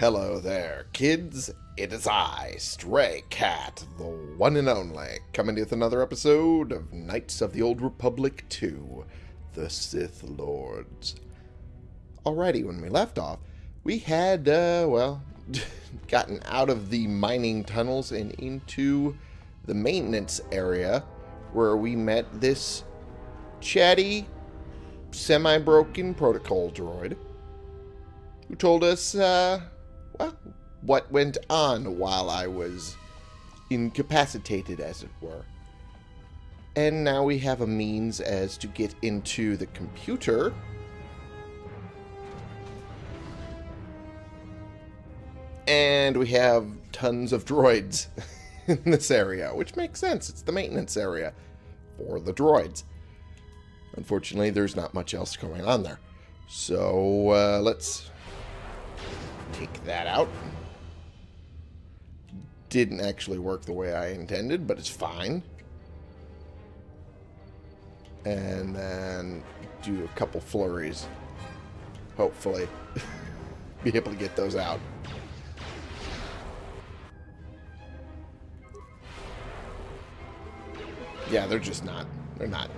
Hello there, kids. It is I, Stray Cat, the one and only, coming to you with another episode of Knights of the Old Republic 2, The Sith Lords. Alrighty, when we left off, we had, uh, well, gotten out of the mining tunnels and into the maintenance area where we met this chatty, semi-broken protocol droid who told us, uh, what went on while I was incapacitated, as it were. And now we have a means as to get into the computer. And we have tons of droids in this area, which makes sense. It's the maintenance area for the droids. Unfortunately, there's not much else going on there. So, uh, let's take that out. Didn't actually work the way I intended, but it's fine. And then do a couple flurries. Hopefully. Be able to get those out. Yeah, they're just not. They're not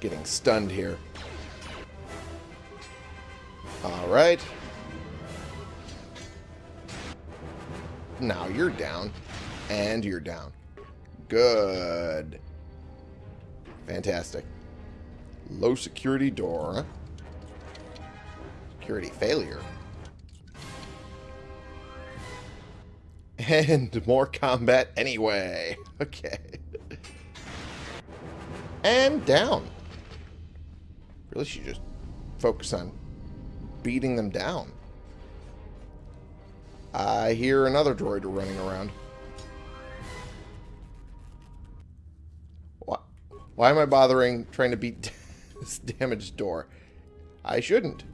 getting stunned here. Alright. Now you're down. And you're down. Good. Fantastic. Low security door. Security failure. And more combat anyway. Okay. And down. Really should just focus on beating them down. I hear another droid running around. Why, why am I bothering trying to beat this damaged door? I shouldn't.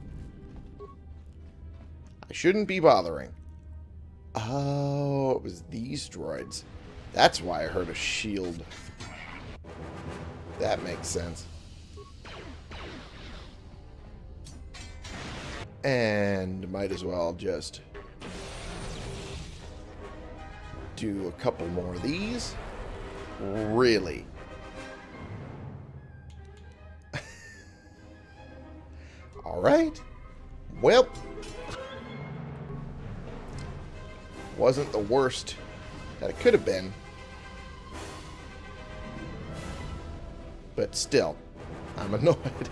I shouldn't be bothering. Oh, it was these droids. That's why I heard a shield. That makes sense. And might as well just do a couple more of these. Really? Alright. Well. Wasn't the worst that it could have been. But still, I'm annoyed.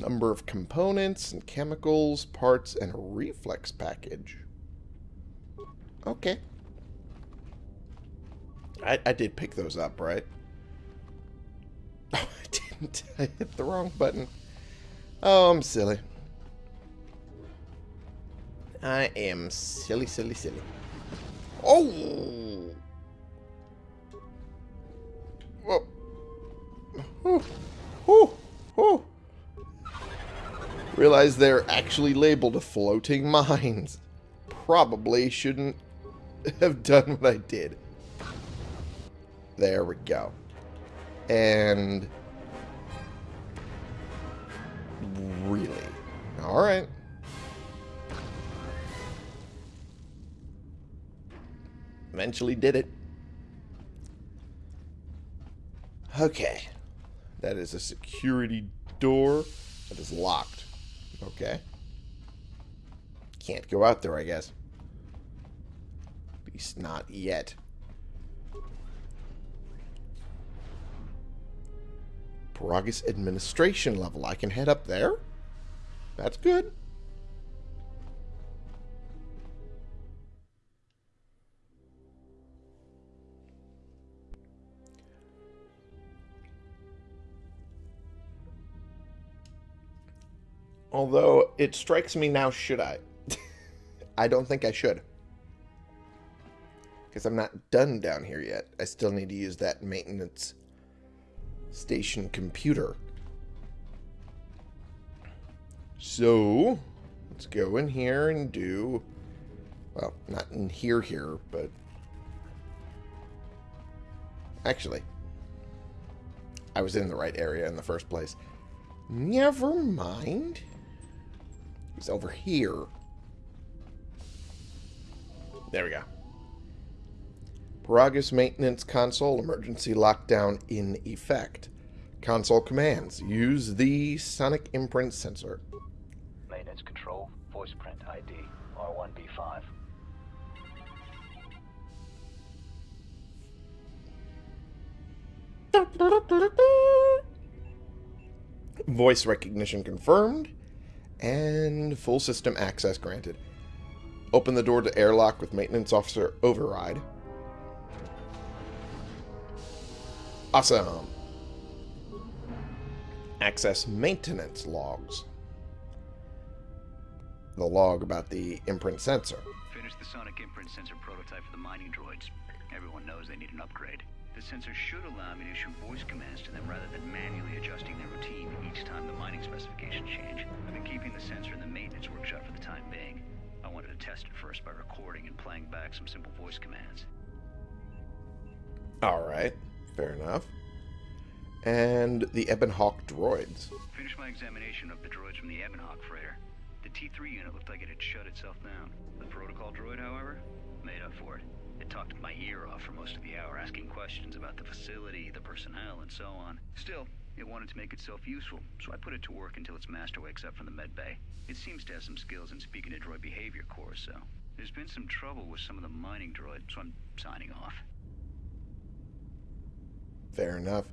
Number of components and chemicals, parts, and a reflex package. Okay. I, I did pick those up, right? Oh, I didn't. I hit the wrong button. Oh, I'm silly. I am silly, silly, silly. Oh! Whoa. Realize they're actually labeled floating mines. Probably shouldn't have done what I did. There we go. And... Really? Alright. Eventually did it. Okay. That is a security door that is locked. Okay. Can't go out there, I guess. At least not yet. Peragus administration level. I can head up there? That's good. Although, it strikes me now, should I? I don't think I should. Because I'm not done down here yet. I still need to use that maintenance station computer. So, let's go in here and do... Well, not in here here, but... Actually, I was in the right area in the first place. Never mind. He's over here. There we go. Peragus Maintenance Console Emergency Lockdown in effect. Console commands. Use the Sonic Imprint Sensor. Maintenance control, voice print ID, R1B5. Voice recognition confirmed. And full system access granted. Open the door to airlock with maintenance officer override. Awesome. Access maintenance logs. The log about the imprint sensor. Finished the sonic imprint sensor prototype for the mining droids. Everyone knows they need an upgrade. The sensor should allow me to issue voice commands to them rather than manually adjusting their routine each time the mining specifications change. I've been keeping the sensor in the maintenance workshop for the time being. I wanted to test it first by recording and playing back some simple voice commands. Alright, fair enough. And the Ebon Hawk droids. Finished my examination of the droids from the Ebonhawk freighter. The T3 unit looked like it had shut itself down. The protocol droid, however, made up for it. It talked my ear off for most of the hour, asking questions about the facility, the personnel, and so on. Still, it wanted to make itself useful, so I put it to work until its master wakes up from the med bay. It seems to have some skills in speaking to droid behavior course, so there's been some trouble with some of the mining droids, so I'm signing off. Fair enough.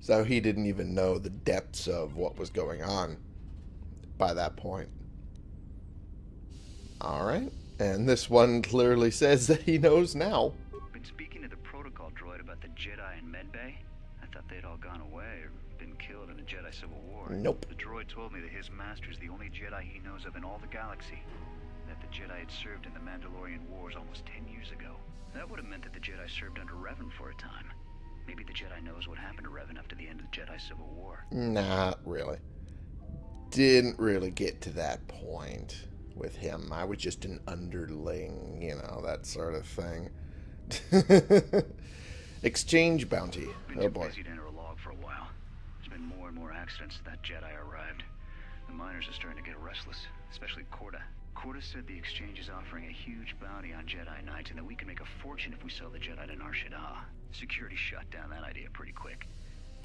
So he didn't even know the depths of what was going on by that point. Alright. And this one clearly says that he knows now. Been speaking to the protocol droid about the Jedi in medbay. I thought they'd all gone away or been killed in the Jedi Civil War. Nope. The droid told me that his master's the only Jedi he knows of in all the galaxy. That the Jedi had served in the Mandalorian Wars almost ten years ago. That would have meant that the Jedi served under Revan for a time. Maybe the Jedi knows what happened to Revan after the end of the Jedi Civil War. Not really. Didn't really get to that point with him. I was just an underling, you know, that sort of thing. Exchange bounty. Been Oh boy. busy to enter a log for a while. There's been more and more accidents since that Jedi arrived. The miners are starting to get restless, especially Coorta. Coorta said the exchange is offering a huge bounty on Jedi Knights and that we can make a fortune if we sell the Jedi to Nar Shaddaa. Security shut down that idea pretty quick.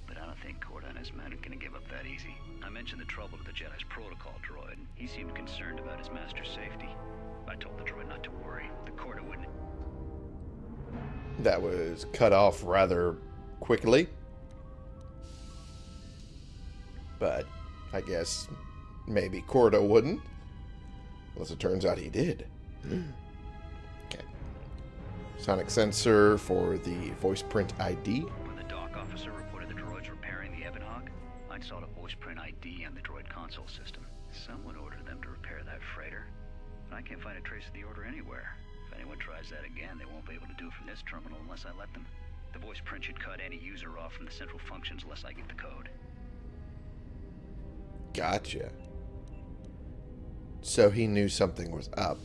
But I don't think Coorta and his men are gonna give up that easy. I mentioned the trouble to the Jedi's protocol droid. and He seemed concerned about his master's safety. I told the droid not to worry. The Coorta wouldn't That was cut off rather quickly. But I guess maybe Coorta wouldn't. Unless it turns out he did. okay. Sonic sensor for the voice print ID. Terminal unless I let them. The voice print should cut any user off from the central functions unless I get the code. Gotcha. So he knew something was up.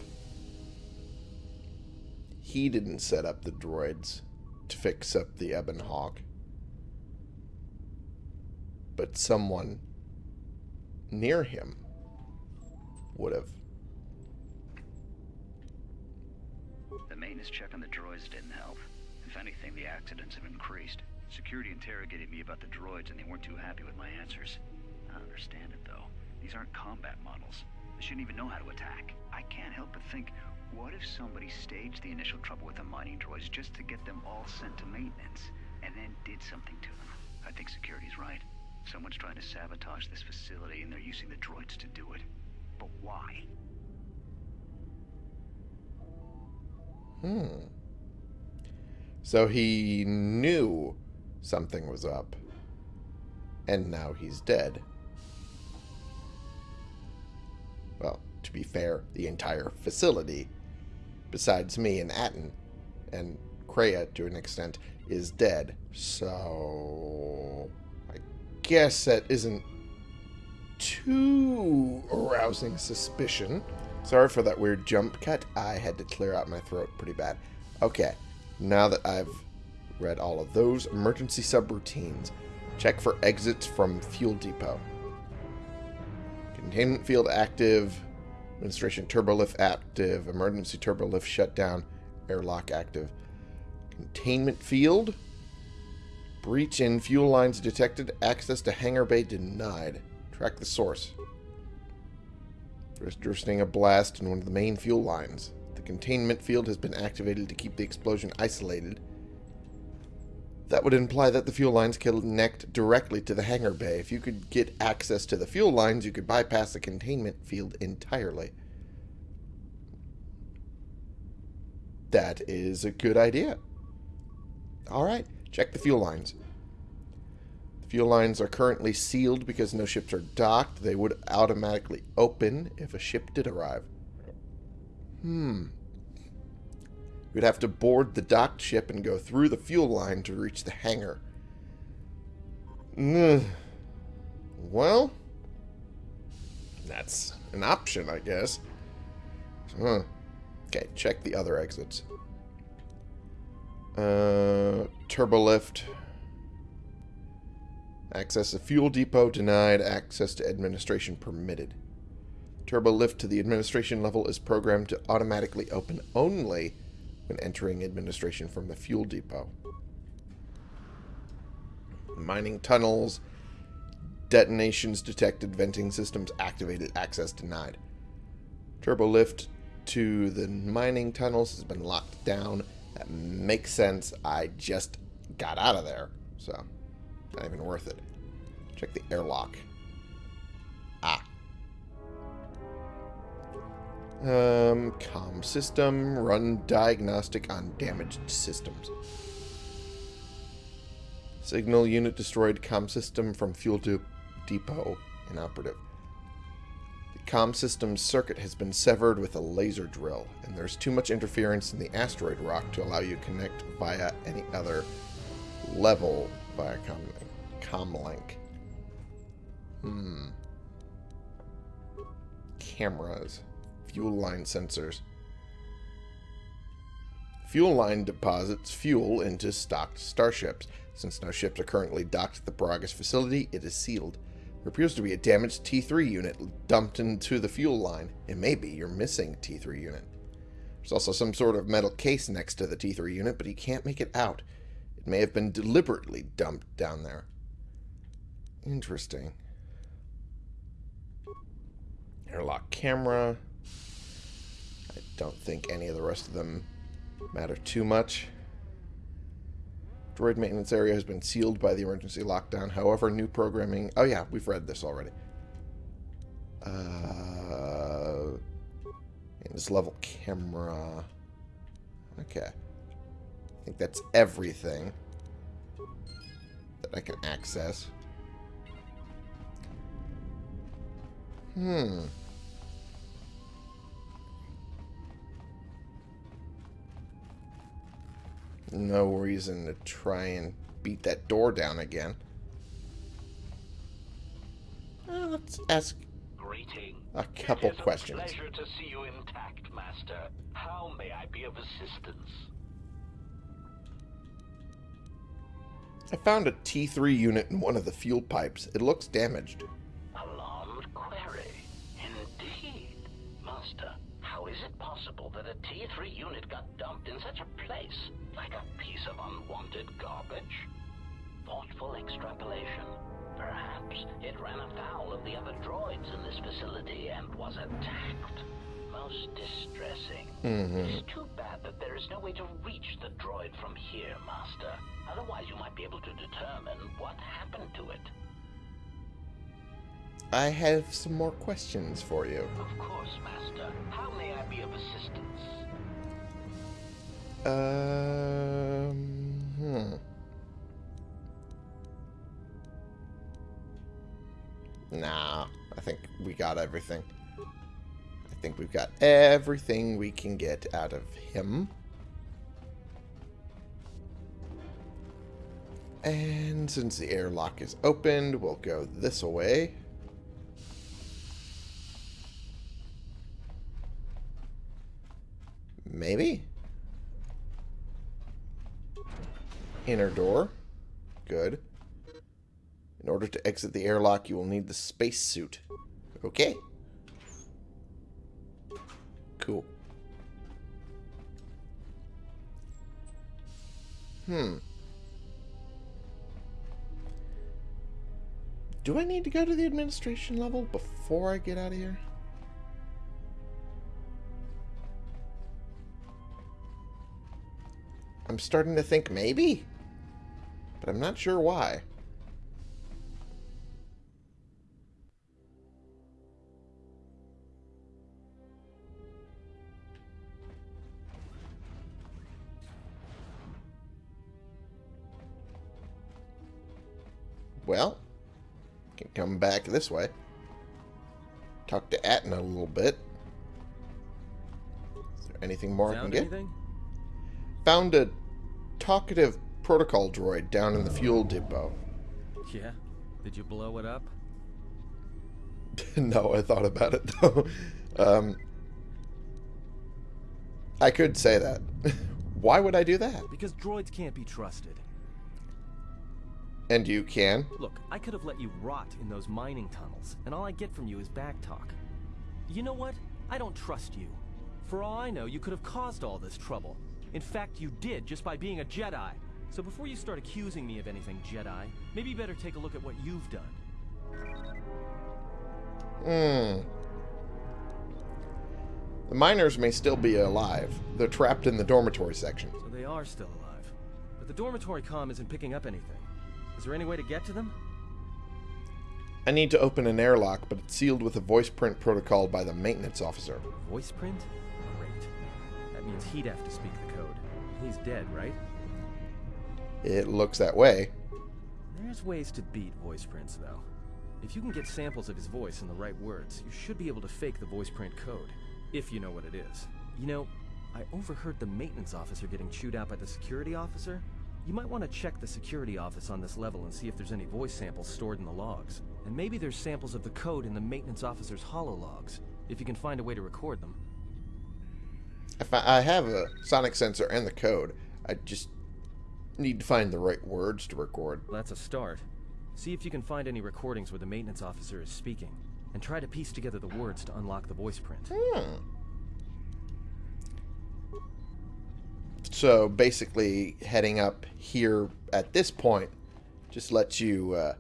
He didn't set up the droids to fix up the Ebon Hawk. But someone near him would have. Maintenance check on the droids didn't help. If anything, the accidents have increased. Security interrogated me about the droids and they weren't too happy with my answers. I understand it though. These aren't combat models. They shouldn't even know how to attack. I can't help but think, what if somebody staged the initial trouble with the mining droids just to get them all sent to maintenance, and then did something to them? I think security's right. Someone's trying to sabotage this facility and they're using the droids to do it. But why? Hmm. So he knew something was up. And now he's dead. Well, to be fair, the entire facility, besides me and Atton, and Kreia to an extent, is dead. So. I guess that isn't too arousing suspicion. Sorry for that weird jump cut. I had to clear out my throat pretty bad. Okay, now that I've read all of those emergency subroutines, Check for exits from fuel depot. Containment field active. Administration turbolift active. Emergency turbolift shut down. Airlock active. Containment field. Breach in fuel lines detected. Access to hangar bay denied. Track the source. There's interesting a blast in one of the main fuel lines. The containment field has been activated to keep the explosion isolated. That would imply that the fuel lines connect directly to the hangar bay. If you could get access to the fuel lines, you could bypass the containment field entirely. That is a good idea. Alright, check the fuel lines. Fuel lines are currently sealed because no ships are docked. They would automatically open if a ship did arrive. Hmm. We'd have to board the docked ship and go through the fuel line to reach the hangar. Mm. Well, that's an option, I guess. Huh. Okay, check the other exits. Uh, turbo lift. Access to fuel depot denied. Access to administration permitted. Turbo lift to the administration level is programmed to automatically open only when entering administration from the fuel depot. Mining tunnels. Detonations detected. Venting systems activated. Access denied. Turbo lift to the mining tunnels has been locked down. That makes sense. I just got out of there. So, not even worth it. Check the airlock. Ah. Um, com system. Run diagnostic on damaged systems. Signal unit destroyed. Com system from fuel de depot inoperative. The com system's circuit has been severed with a laser drill, and there's too much interference in the asteroid rock to allow you to connect via any other level via com comlink. Hmm. Cameras. Fuel line sensors. Fuel line deposits fuel into stocked starships. Since no ships are currently docked at the Peragus facility, it is sealed. There appears to be a damaged T3 unit dumped into the fuel line. It may be your missing T3 unit. There's also some sort of metal case next to the T3 unit, but he can't make it out. It may have been deliberately dumped down there. Interesting. Airlock camera. I don't think any of the rest of them matter too much. Droid maintenance area has been sealed by the emergency lockdown. However, new programming... Oh yeah, we've read this already. Uh, in this level camera... Okay. I think that's everything that I can access. Hmm. No reason to try and beat that door down again. Uh, let's ask Greeting. a couple it is questions. A pleasure to see you intact, Master. How may I be of assistance? I found a T3 unit in one of the fuel pipes. It looks damaged. Is it possible that a T3 unit got dumped in such a place? Like a piece of unwanted garbage? Thoughtful extrapolation. Perhaps it ran afoul of the other droids in this facility and was attacked. Most distressing. Mm-hmm. It's too bad that there is no way to reach the droid from here, Master. Otherwise, you might be able to determine what happened to it. I have some more questions for you. Of course, Master. How may I be of assistance? Um, hmm. Nah, I think we got everything. I think we've got everything we can get out of him. And since the airlock is opened, we'll go this way. Maybe? Inner door. Good. In order to exit the airlock, you will need the spacesuit. Okay. Cool. Hmm. Do I need to go to the administration level before I get out of here? I'm starting to think maybe, but I'm not sure why. Well, can come back this way. Talk to Atton a little bit. Is there anything more I can get? anything? Found a talkative protocol droid down in the fuel depot. Yeah. Did you blow it up? no, I thought about it though. Um, I could say that. Why would I do that? Because droids can't be trusted. And you can. Look, I could have let you rot in those mining tunnels, and all I get from you is backtalk. You know what? I don't trust you. For all I know, you could have caused all this trouble. In fact, you did just by being a Jedi. So before you start accusing me of anything, Jedi, maybe you better take a look at what you've done. Hmm. The miners may still be alive. They're trapped in the dormitory section. So they are still alive. But the dormitory comm isn't picking up anything. Is there any way to get to them? I need to open an airlock, but it's sealed with a voice print protocol by the maintenance officer. Voice print? Means he'd have to speak the code. He's dead, right? It looks that way. There's ways to beat voice prints, though. If you can get samples of his voice and the right words, you should be able to fake the voice print code, if you know what it is. You know, I overheard the maintenance officer getting chewed out by the security officer. You might want to check the security office on this level and see if there's any voice samples stored in the logs. And maybe there's samples of the code in the maintenance officer's holologs, if you can find a way to record them. If I I have a sonic sensor and the code, I just need to find the right words to record. That's a start. See if you can find any recordings where the maintenance officer is speaking, and try to piece together the words to unlock the voice print. Hmm. So basically, heading up here at this point just lets you uh,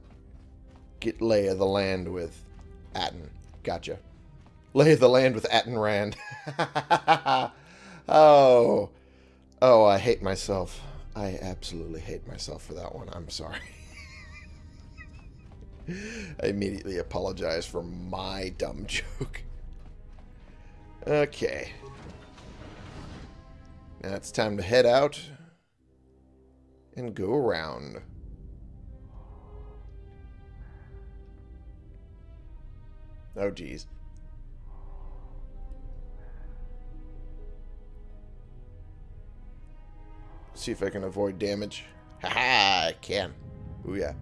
get lay of the land with Atton. Gotcha. Lay of the land with Atton Rand. oh. Oh, I hate myself. I absolutely hate myself for that one. I'm sorry. I immediately apologize for my dumb joke. Okay. Now it's time to head out and go around. Oh, geez. See if I can avoid damage. Haha, I can. Ooh, yeah.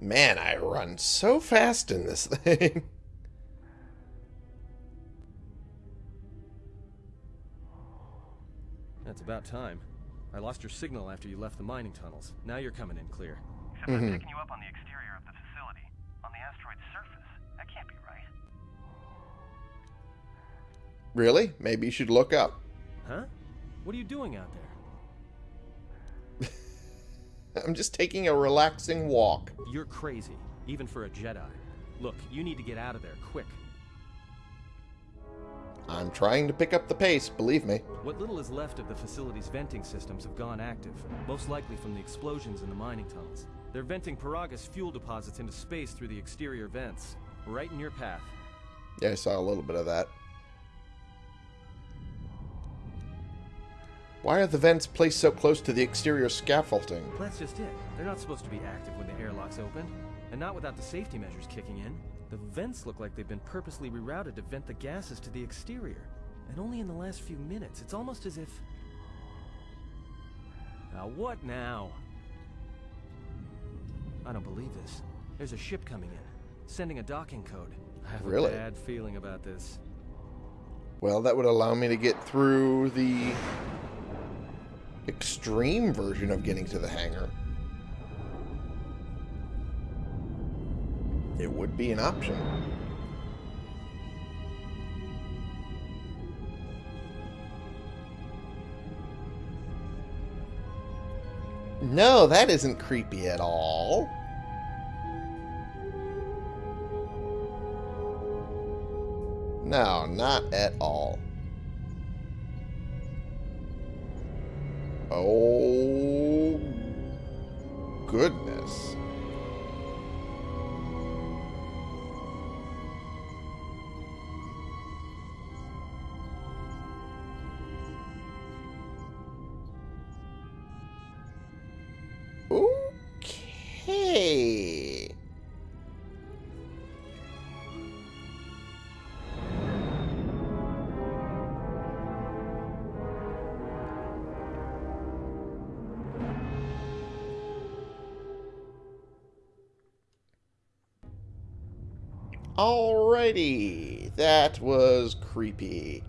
Man, I run so fast in this thing. That's about time. I lost your signal after you left the mining tunnels. Now you're coming in clear. Except I'm mm-hmm. picking you up on the exterior of the facility, on the asteroid's surface. Really? Maybe you should look up. Huh? What are you doing out there? I'm just taking a relaxing walk. You're crazy, even for a Jedi. Look, you need to get out of there, quick. I'm trying to pick up the pace, believe me. What little is left of the facility's venting systems have gone active, most likely from the explosions in the mining tunnels. They're venting Peragus fuel deposits into space through the exterior vents. Right in your path. Yeah, I saw a little bit of that. Why are the vents placed so close to the exterior scaffolding? That's just it. They're not supposed to be active when the airlock's open, and not without the safety measures kicking in. The vents look like they've been purposely rerouted to vent the gases to the exterior. And only in the last few minutes. It's almost as if... Now what now? I don't believe this. There's a ship coming in, sending a docking code. I have Really? a bad feeling about this. Well, that would allow me to get through the extreme version of getting to the hangar. It would be an option. No, that isn't creepy at all. No, not at all. Oh, goodness. That was creepy.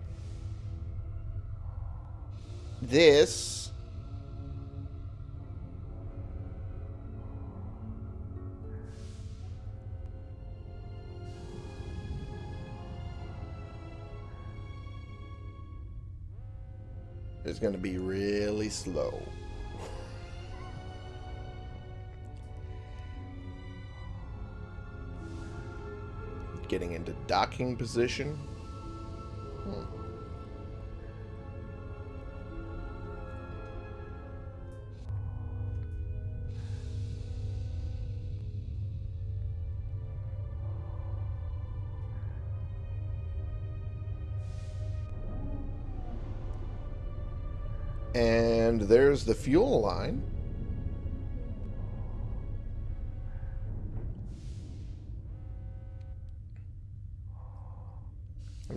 This is going to be really slow. Getting into docking position. Hmm. And there's the fuel line.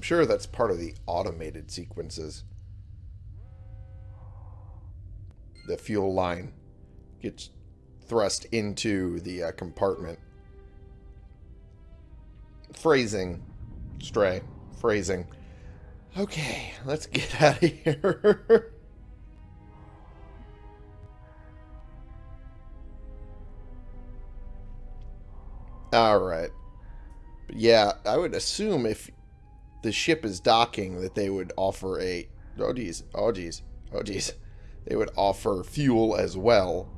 Sure that's part of the automated sequences. The fuel line gets thrust into the uh, compartment. Phrasing. Stray. Phrasing. Okay, let's get out of here. Alright. Yeah, I would assume if the ship is docking that they would offer a... Oh, geez. Oh, geez. Oh, geez. They would offer fuel as well.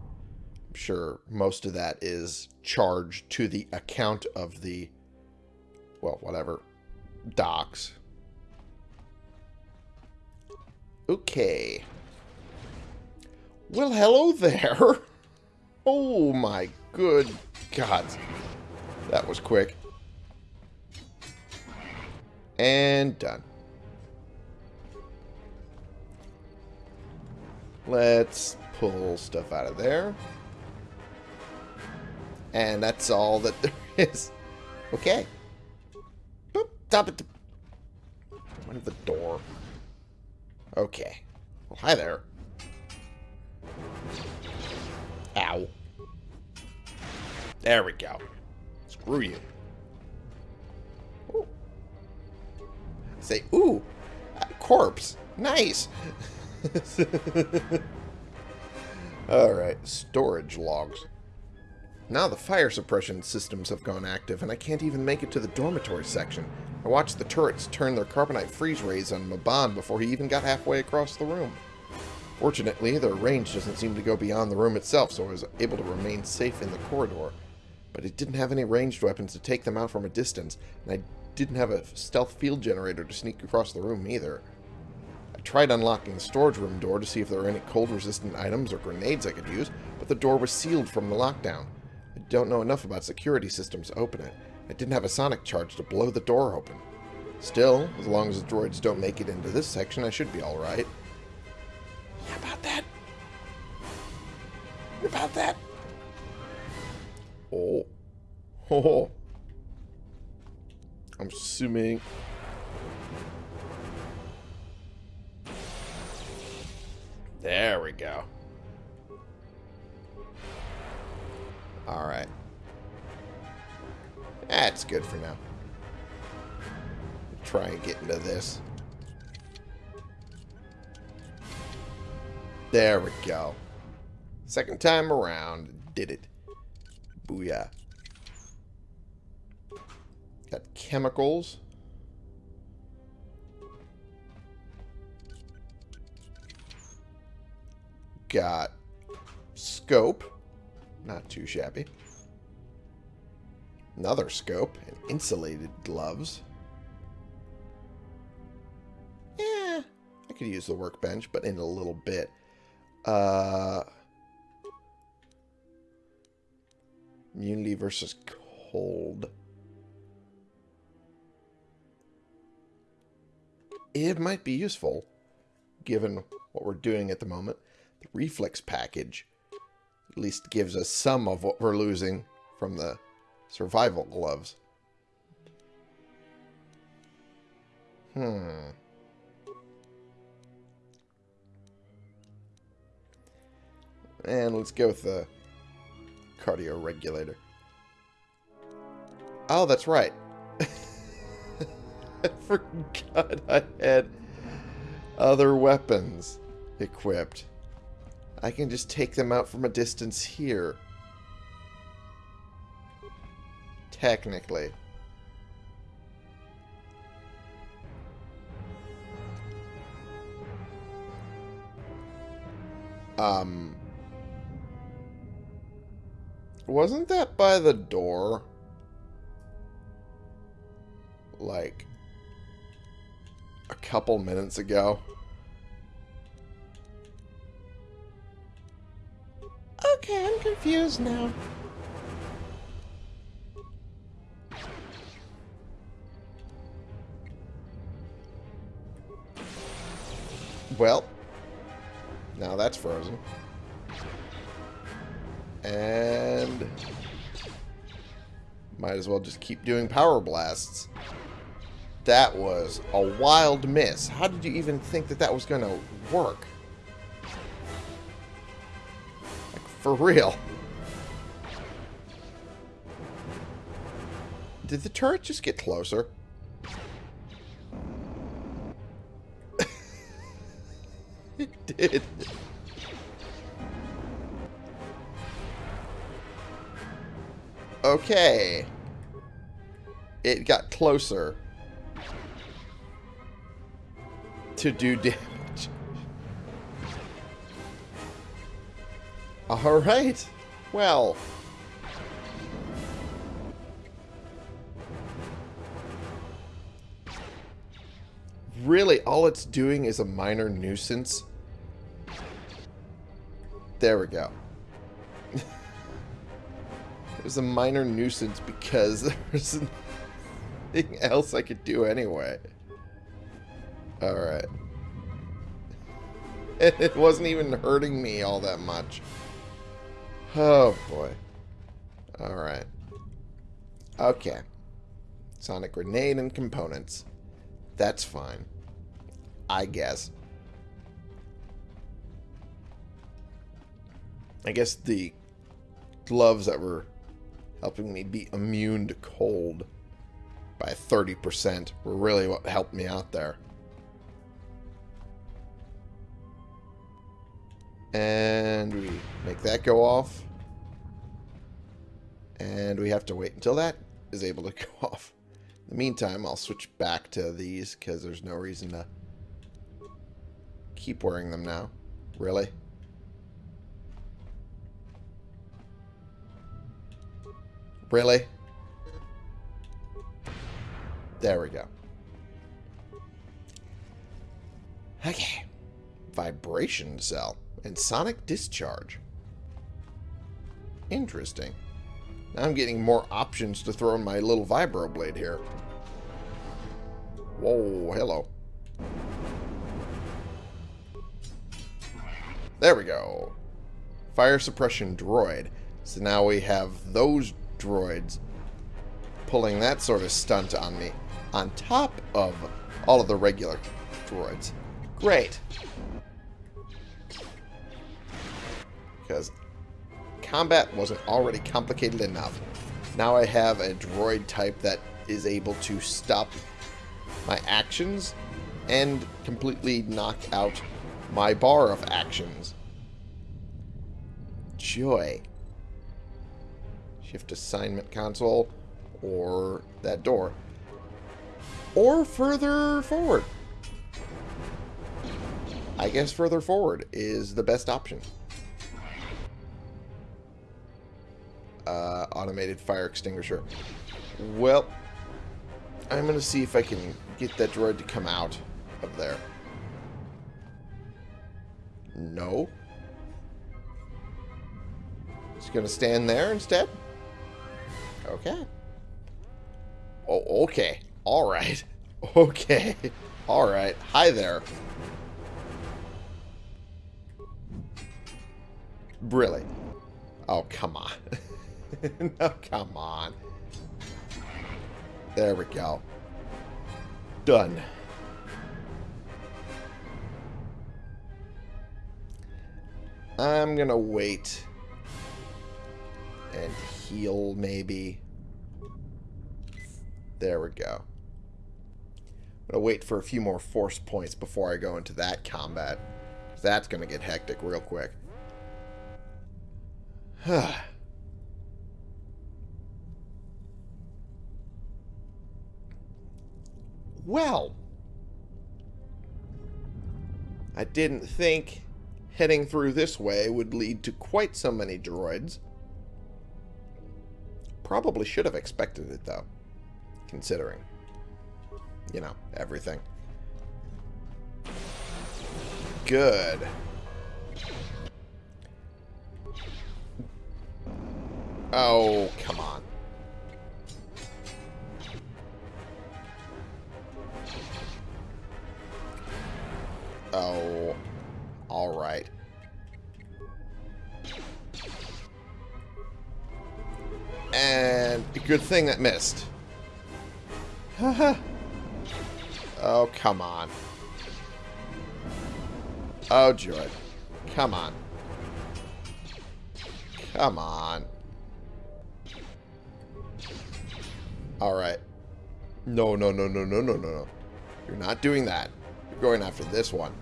I'm sure most of that is charged to the account of the... Well, whatever. Docks. Okay. Well, hello there. Oh, my good God. That was quick. And done. Let's pull stuff out of there. And that's all that there is. Okay. Boop, stop it. Went the door. Okay. Well, hi there. Ow. There we go. Screw you. Say, ooh, corpse. Nice. Alright, storage logs. Now the fire suppression systems have gone active, and I can't even make it to the dormitory section. I watched the turrets turn their carbonite freeze rays on Maban before he even got halfway across the room. Fortunately, their range doesn't seem to go beyond the room itself, so I was able to remain safe in the corridor. But it didn't have any ranged weapons to take them out from a distance, and I didn't have a stealth field generator to sneak across the room either. I tried unlocking the storage room door to see if there were any cold-resistant items or grenades I could use, but the door was sealed from the lockdown. I don't know enough about security systems to open it. I didn't have a sonic charge to blow the door open. Still, as long as the droids don't make it into this section, I should be alright. How about that? About that? Oh. Oh. I'm assuming... There we go. Alright. That's good for now. Try and get into this. There we go. Second time around. Did it. Booyah. Got chemicals. Got scope. Not too shabby. Another scope and insulated gloves. Yeah, I could use the workbench, but in a little bit. Uh, immunity versus cold. It might be useful, given what we're doing at the moment. The reflex package at least gives us some of what we're losing from the survival gloves. Hmm. And let's go with the cardio regulator. Oh, that's right. Forgot I had other weapons equipped. I can just take them out from a distance here. Technically. Um... Wasn't that by the door? Like... Couple minutes ago? Okay, I'm confused now. Well, now that's frozen. And might as well just keep doing power blasts. That was a wild miss. How did you even think that that was going to work? Like, for real. Did the turret just get closer? it did. Okay. It got closer to do damage. Alright. Well. Really, all it's doing is a minor nuisance. There we go. it was a minor nuisance because there was nothing else I could do anyway. Alright. It wasn't even hurting me all that much. Oh, boy. Alright. Okay. Sonic grenade and components. That's fine. I guess. I guess the gloves that were helping me be immune to cold by 30% were really what helped me out there. And we make that go off. And we have to wait until that is able to go off. In the meantime, I'll switch back to these because there's no reason to keep wearing them now. Really? Really? There we go. Okay. Vibration cell and sonic discharge. Interesting. Now I'm getting more options to throw in my little vibroblade here. Whoa, hello. There we go. Fire suppression droid. So now we have those droids pulling that sort of stunt on me on top of all of the regular droids. Great. Because combat wasn't already complicated enough. Now I have a droid type that is able to stop my actions and completely knock out my bar of actions joy. Shift assignment console or that door. Or further forward. I guess further forward is the best option. Uh, automated fire extinguisher. Well, I'm going to see if I can get that droid to come out of there. No. It's going to stand there instead? Okay. Oh, okay. All right. Okay. All right. Hi there. Really? Oh, come on. no, come on. There we go. Done. I'm gonna wait and heal, maybe. There we go. I'm gonna wait for a few more force points before I go into that combat. That's gonna get hectic real quick. well, I didn't think heading through this way would lead to quite so many droids. Probably should have expected it, though, considering, you know, everything. Good. Oh, come on. Oh, all right. And good thing that missed. oh, come on. Oh, joy. Come on. Come on. Alright. No, no, no, no, no, no, no, no. You're not doing that. You're going after this one.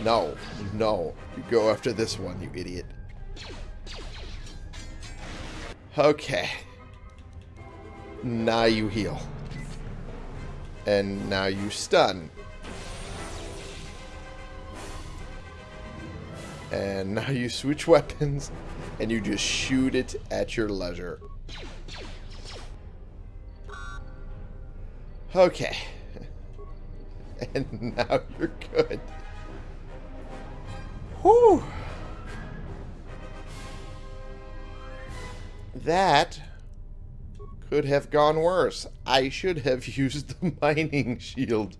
No. No. You go after this one, you idiot. Okay. Now you heal. And now you stun. And now you switch weapons and you just shoot it at your leisure. Okay. And now you're good. Whew. That could have gone worse. I should have used the mining shield.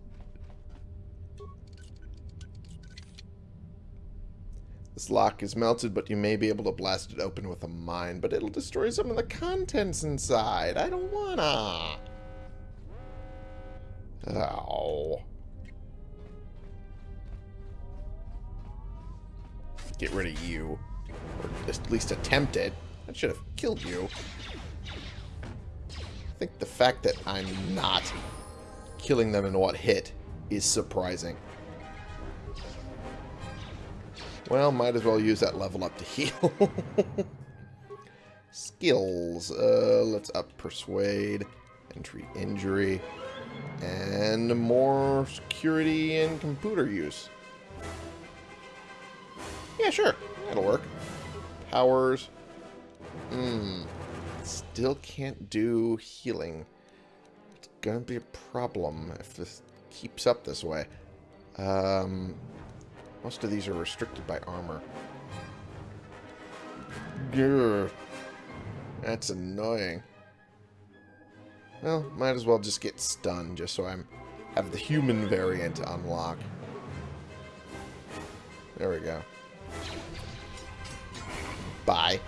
This lock is melted, but you may be able to blast it open with a mine, but it'll destroy some of the contents inside. I don't wanna. Oh. Get rid of you. Or at least attempt it. That should have killed you. I think the fact that I'm not killing them in what hit is surprising. Well, might as well use that level up to heal. Skills. Uh, let's up Persuade, Treat Injury, and more security and computer use. Yeah, sure. That'll work. Powers. Hmm. Still can't do healing. It's gonna be a problem if this keeps up this way. Um, most of these are restricted by armor. Grr. That's annoying. Well, might as well just get stunned just so I'm have the human variant unlock. There we go. Bye.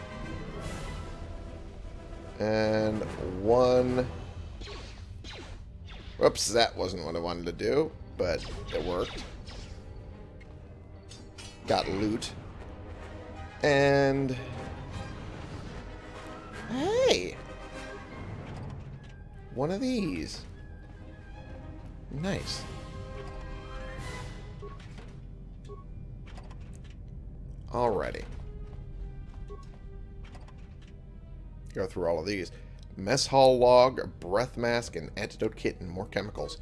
And one... Whoops, that wasn't what I wanted to do, but it worked. Got loot. And... Hey! One of these. Nice. Alrighty. Go through all of these. Mess hall log, breath mask, and antidote kit, and more chemicals.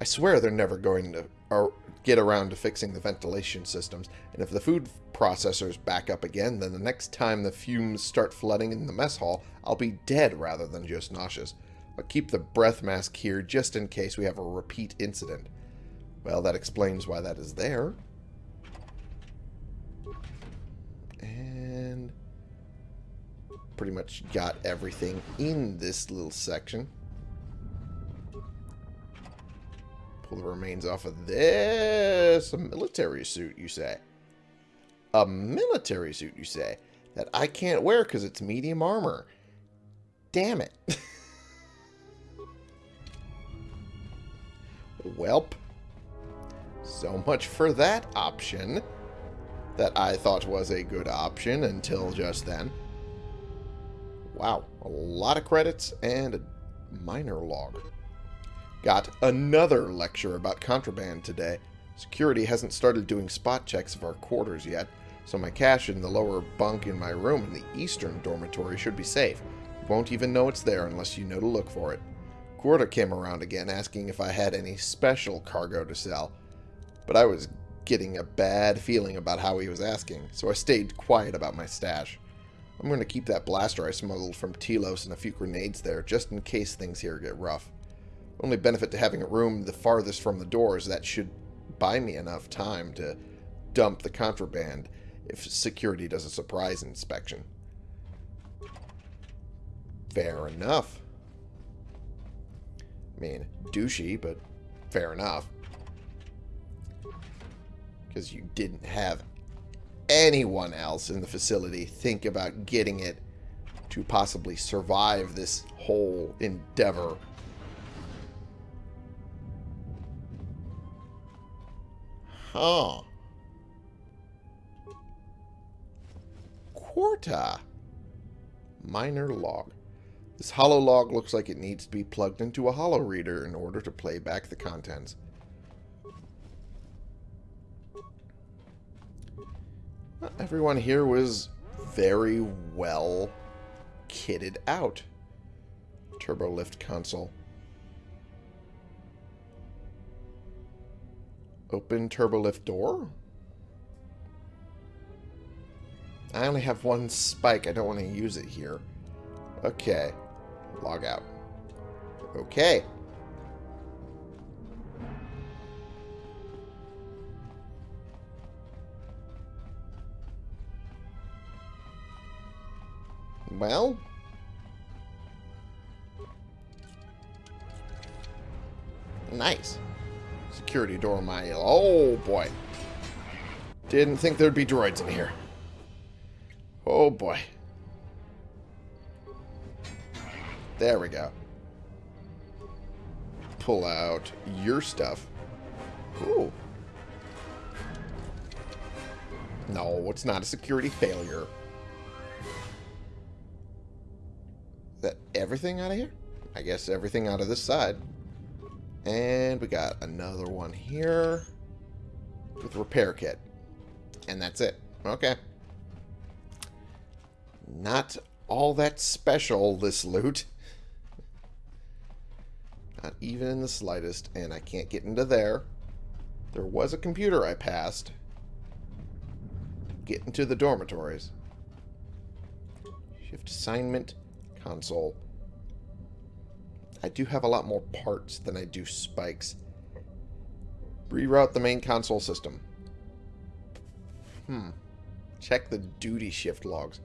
I swear they're never going to or get around to fixing the ventilation systems, and if the food processors back up again, then the next time the fumes start flooding in the mess hall, I'll be dead rather than just nauseous. I'll keep the breath mask here just in case we have a repeat incident. Well, that explains why that is there. And pretty much got everything in this little section. Pull the remains off of this. A military suit, you say? A military suit, you say? That I can't wear because it's medium armor. Damn it. Welp. So much for that option that I thought was a good option until just then. Wow, a lot of credits and a minor log. Got another lecture about contraband today. Security hasn't started doing spot checks of our quarters yet, so my cash in the lower bunk in my room in the eastern dormitory should be safe. You won't even know it's there unless you know to look for it. Coorta came around again asking if I had any special cargo to sell, but I was getting a bad feeling about how he was asking, so I stayed quiet about my stash. I'm going to keep that blaster I smuggled from Telos and a few grenades there, just in case things here get rough. Only benefit to having a room the farthest from the door is that should buy me enough time to dump the contraband if security does a surprise inspection. Fair enough. I mean, douchey, but fair enough. Because you didn't have anyone else in the facility think about getting it to possibly survive this whole endeavor. Huh. Coorta. Minor log. This holo log looks like it needs to be plugged into a holo reader in order to play back the contents. Everyone here was very well kitted out. Turbo lift console. Open turbo lift door? I only have one spike. I don't want to use it here. Okay. Log out. Okay. Well. Nice. Security door my... Oh, boy. Didn't think there'd be droids in here. Oh, boy. There we go. Pull out your stuff. Ooh. No, it's not a security failure. That everything out of here? I guess everything out of this side. And we got another one here with repair kit. And that's it. Okay. Not all that special, this loot. Not even in the slightest. And I can't get into there. There was a computer I passed. Get into the dormitories. Shift assignment console. I do have a lot more parts than I do spikes. Reroute the main console system. Hmm. Check the duty shift logs.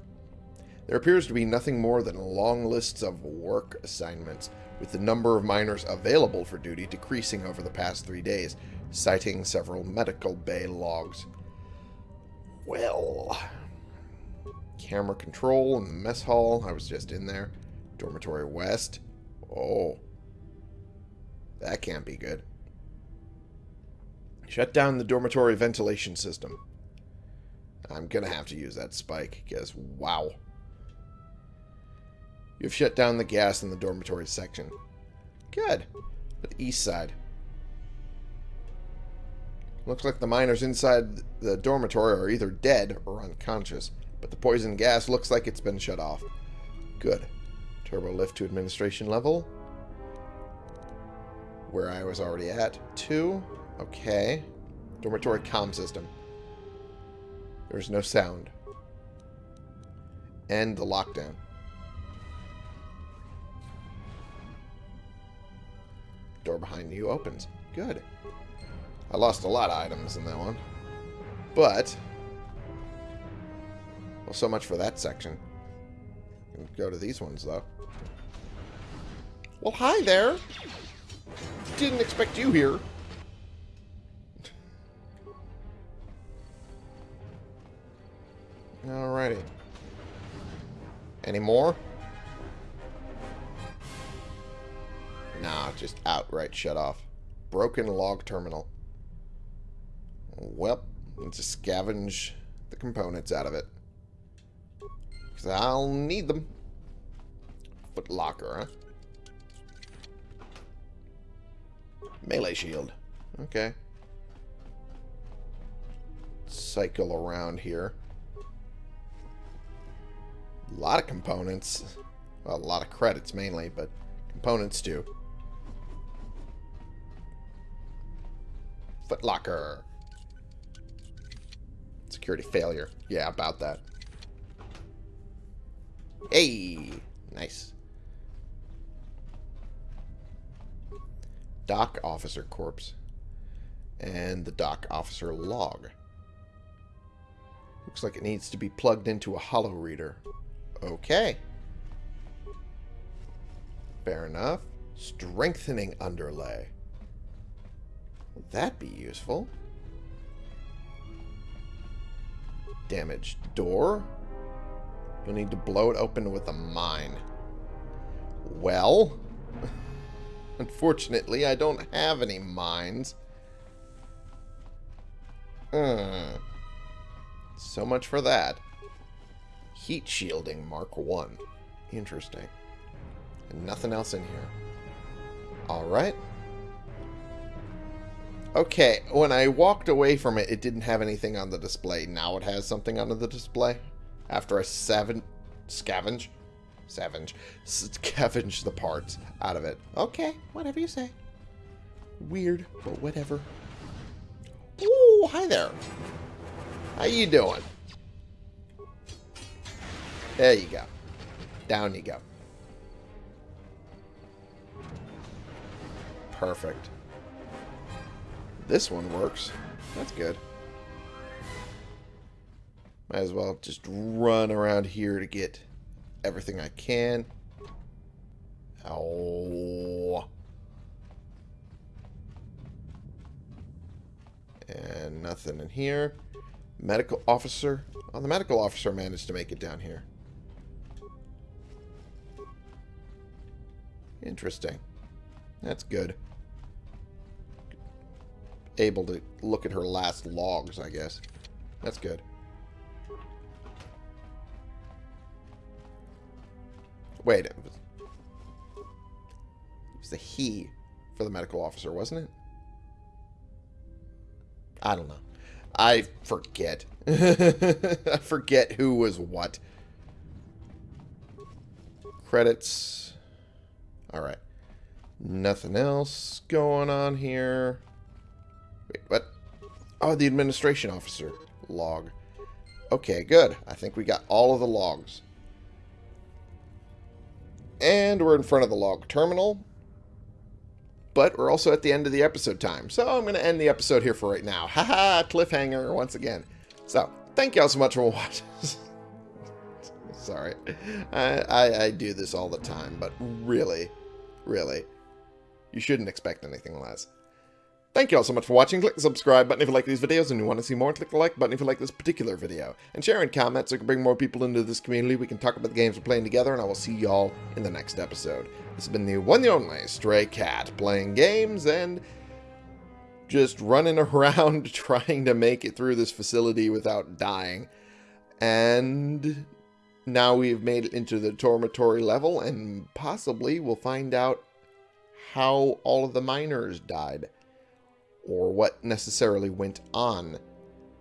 There appears to be nothing more than long lists of work assignments, with the number of miners available for duty decreasing over the past three days, citing several medical bay logs. Well, camera control in the mess hall. I was just in there. Dormitory West. Oh. That can't be good. Shut down the dormitory ventilation system. I'm going to have to use that spike, because wow. You've shut down the gas in the dormitory section. Good. But The east side. Looks like the miners inside the dormitory are either dead or unconscious, but the poison gas looks like it's been shut off. Good. Turbo lift to administration level. Where I was already at. Two. Okay. Dormitory comm system. There's no sound. End the lockdown. Door behind you opens. Good. I lost a lot of items in that one. But... Well, so much for that section. Go to these ones, though. Well, hi there! Didn't expect you here. Alrighty. Any more? Nah, just outright shut off. Broken log terminal. Well, let's just scavenge the components out of it. Because I'll need them. Foot locker, huh? Melee shield. Okay. Cycle around here. A lot of components. Well, a lot of credits mainly, but components too. Footlocker. Security failure. Yeah, about that. Hey! Nice. Dock Officer Corpse. And the Dock Officer Log. Looks like it needs to be plugged into a holo reader. Okay. Fair enough. Strengthening underlay. Will that be useful? Damaged door. You'll need to blow it open with a mine. Well, unfortunately, I don't have any mines. Hmm. So much for that. Heat shielding Mark 1. Interesting. And nothing else in here. Alright. Okay, when I walked away from it, it didn't have anything on the display. Now it has something on the display. After I seven, scavenge, scavenge, scavenge the parts out of it. Okay, whatever you say. Weird, but whatever. Ooh, hi there. How you doing? There you go. Down you go. Perfect. This one works. That's good. Might as well just run around here to get everything I can. Ow. And nothing in here. Medical officer. Oh, the medical officer managed to make it down here. Interesting. That's good able to look at her last logs, I guess. That's good. Wait, it was, it was he for the medical officer, wasn't it? I don't know. I forget. I forget who was what. Credits. Alright. Nothing else going on here. Wait, what? Oh, the administration officer log. Okay, good. I think we got all of the logs. And we're in front of the log terminal. But we're also at the end of the episode time. So I'm going to end the episode here for right now. Haha, cliffhanger once again. So, thank y'all so much for watching. Sorry. I, I, I do this all the time, but really, really, you shouldn't expect anything less. Thank you all so much for watching. Click the subscribe button if you like these videos and you want to see more. Click the like button if you like this particular video. And share and comment so we can bring more people into this community. We can talk about the games we're playing together, and I will see y'all in the next episode. This has been the one and only Stray Cat, playing games and just running around trying to make it through this facility without dying. And now we've made it into the dormitory level, and possibly we'll find out how all of the miners died or what necessarily went on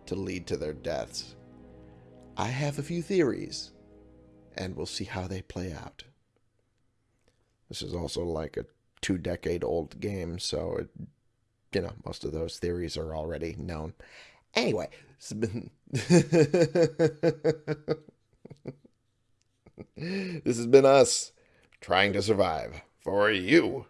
to lead to their deaths. I have a few theories, and we'll see how they play out. This is also like a two decade old game, so it, you know, most of those theories are already known. Anyway, has been this has been us trying to survive for you.